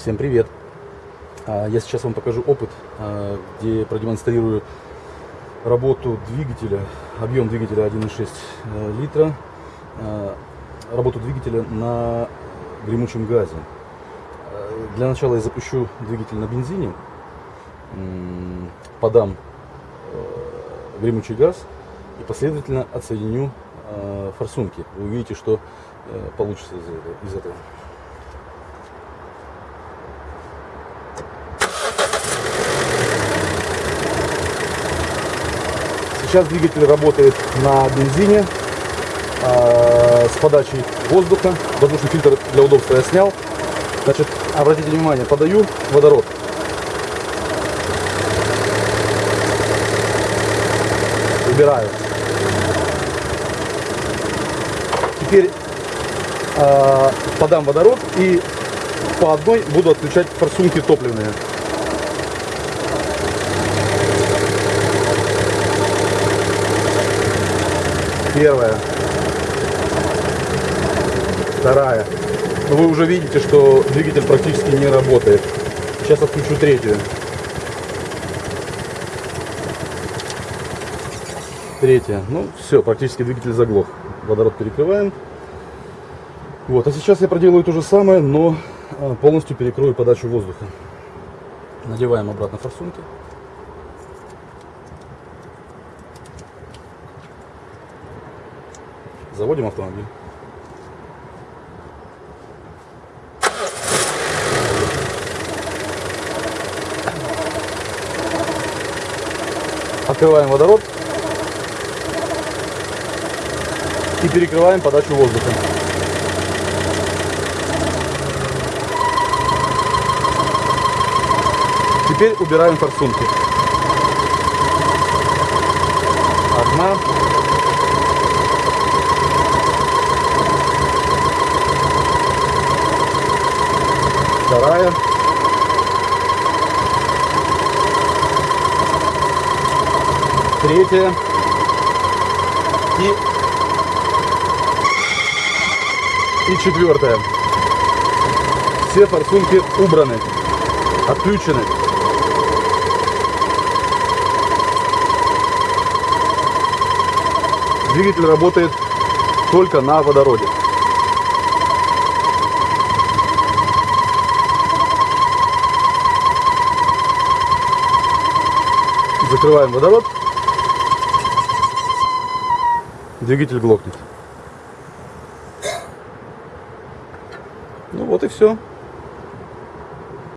Всем привет! А, Я сейчас вам покажу опыт, а, где продемонстрирую работу двигателя, объем двигателя 1,6 э, литра, а, работу двигателя на гремучем газе. А, Для начала я запущу двигатель на бензине, подам э, гремучий газ и последовательно отсоединю э, форсунки. Вы увидите, что э, получится из этого- Сейчас двигатель работает на бензине а, с подачей воздуха. Воздушный фильтр для удобства я снял. Значит, обратите внимание, подаю водород. Убираю. Теперь а, подам водород и по одной буду отключать форсунки топливные. Первая. Вторая. Но вы уже видите, что двигатель практически не работает. Сейчас отключу третью. Третья. Ну, все, практически двигатель заглох. Водород перекрываем. Вот, а сейчас я проделаю то же самое, но а, полностью перекрою подачу воздуха. Надеваем обратно форсунки. Заводим автомобиль. Открываем водород и перекрываем подачу воздуха. Теперь убираем форсунки. Вторая. Третья. И, и четвертая. Все форсунки убраны, отключены. Двигатель работает только на водороде. Закрываем водород. Двигатель глохнет. Ну вот и все.